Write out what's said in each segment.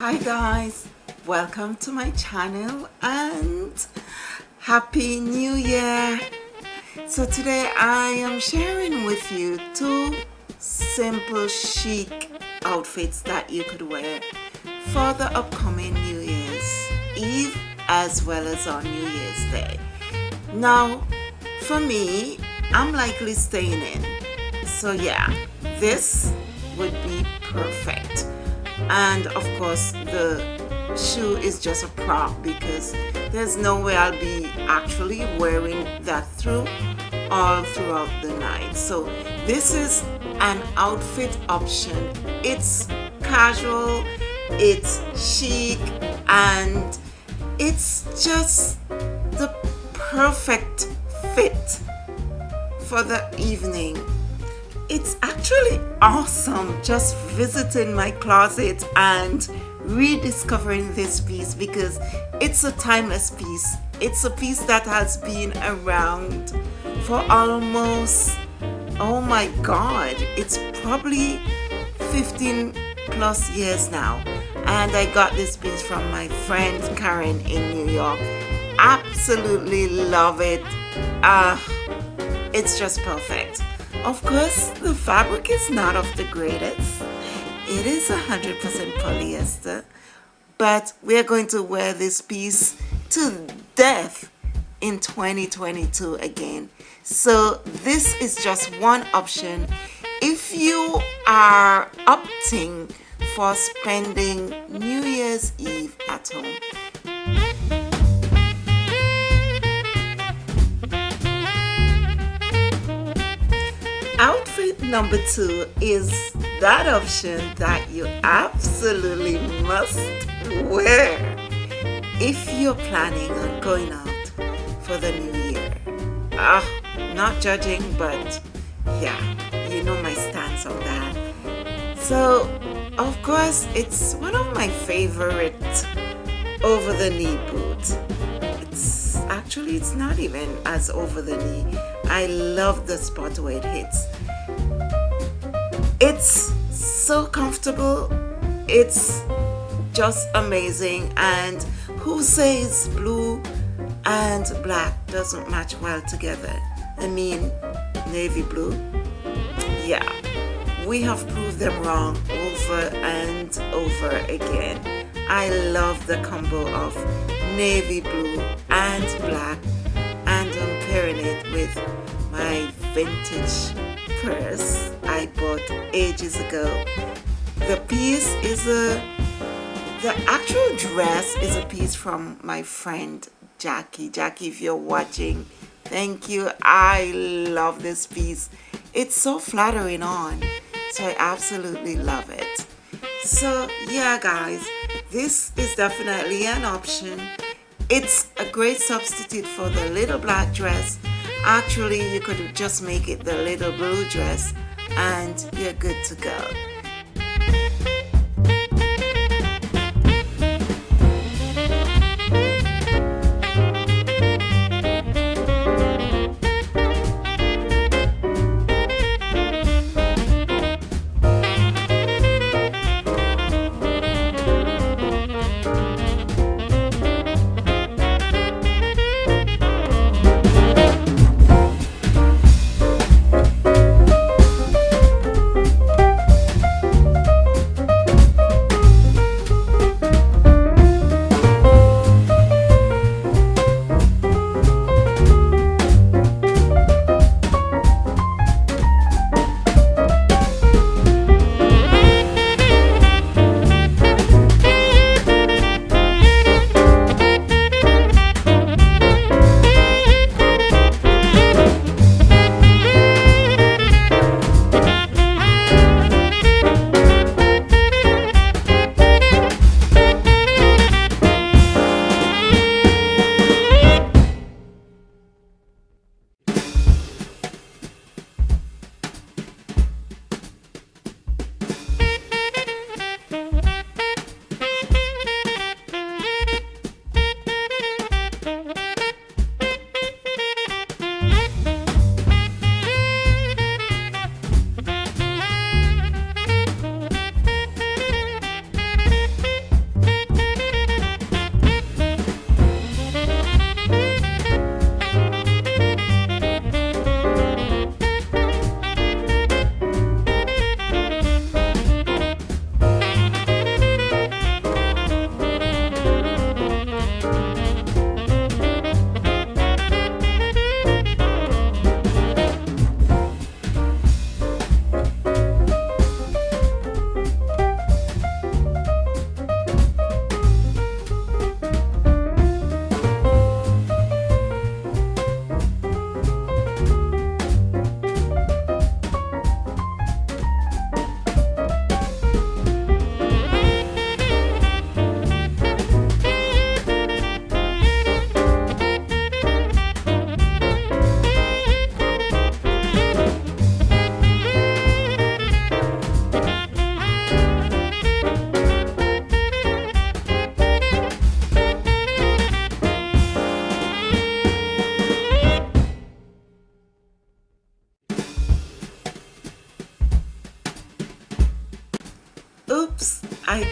hi guys. Welcome to my channel and happy new year. So today i am sharing with you two simple chic outfits that you could wear for the upcoming new year's eve as well as on new year's day. Now for me i'm likely staying in. So yeah this would be perfect and of course the shoe is just a prop because there's no way I'll be actually wearing that through all throughout the night. So this is an outfit option. It's casual it's chic and it's just the perfect fit for the evening it's actually awesome just visiting my closet and rediscovering this piece because it's a timeless piece. It's a piece that has been around for almost oh my god it's probably 15 plus years now. And I got this piece from my friend Karen in New York. Absolutely love it. Uh, it's just perfect of course, the fabric is not of the greatest. It is 100% polyester, but we're going to wear this piece to death in 2022 again. So this is just one option. If you are opting for spending New Year's Eve at home, number two is that option that you absolutely must wear if you're planning on going out for the new year. Ah not judging but yeah you know my stance on that. So of course it's one of my favorite over the knee boots. It's actually it's not even as over the knee. I love the spot where it hits. It's so comfortable. It's just amazing. And who says blue and black doesn't match well together? I mean, navy blue. Yeah, we have proved them wrong over and over again. I love the combo of navy blue and black and I'm pairing it with my vintage purse I bought ages ago. The piece is a, the actual dress is a piece from my friend Jackie. Jackie, if you're watching, thank you. I love this piece. It's so flattering on, so I absolutely love it. So yeah guys, this is definitely an option. It's a great substitute for the little black dress Actually, you could just make it the little blue dress and you're good to go.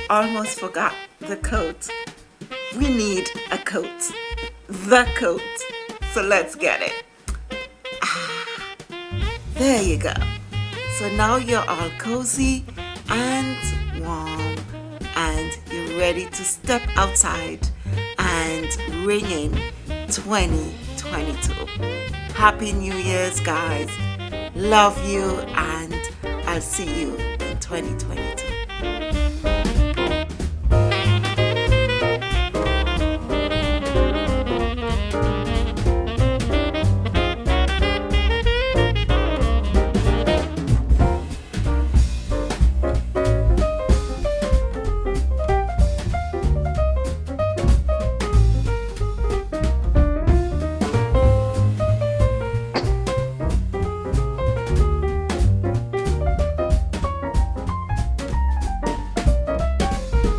Almost forgot the coat. We need a coat. The coat. So let's get it. Ah, there you go. So now you're all cozy and warm and you're ready to step outside and ring in 2022. Happy New Year's guys. Love you and I'll see you in 2020.